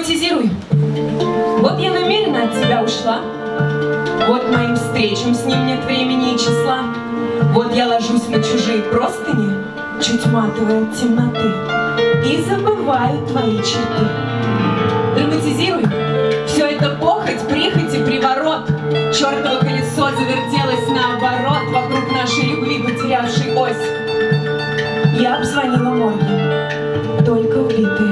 Драматизируй. Вот я намеренно от тебя ушла. Вот моим встречам с ним нет времени и числа. Вот я ложусь на чужие простыни, чуть матовые от темноты, и забываю твои черты. Драматизируй. Все это похоть, прихоть и приворот. Чертово колесо завертелось наоборот вокруг нашей любви, потерявшей ось. Я обзвонила морги, только убитые.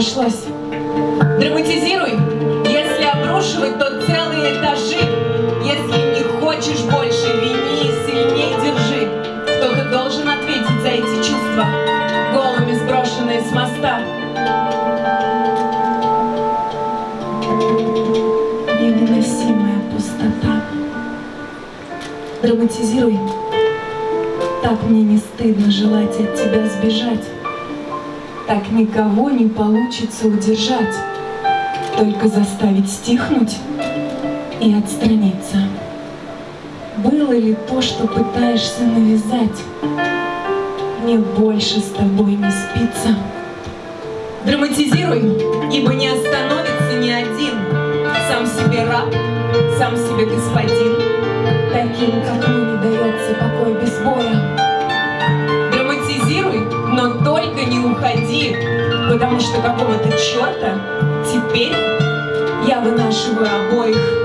Нашлось. Драматизируй. Если обрушивать, то целые этажи. Если не хочешь больше, вини и сильней держи. Кто-то должен ответить за эти чувства, голыми сброшенные с моста. Невыносимая пустота. Драматизируй. Так мне не стыдно желать от тебя сбежать. Так никого не получится удержать, Только заставить стихнуть и отстраниться. Было ли то, что пытаешься навязать? Мне больше с тобой не спится. Драматизируй, ибо не остановится ни один. Сам себе раб, сам себе господин. Таким, как мы, уходи, потому что какого-то черта теперь я вынашиваю обоих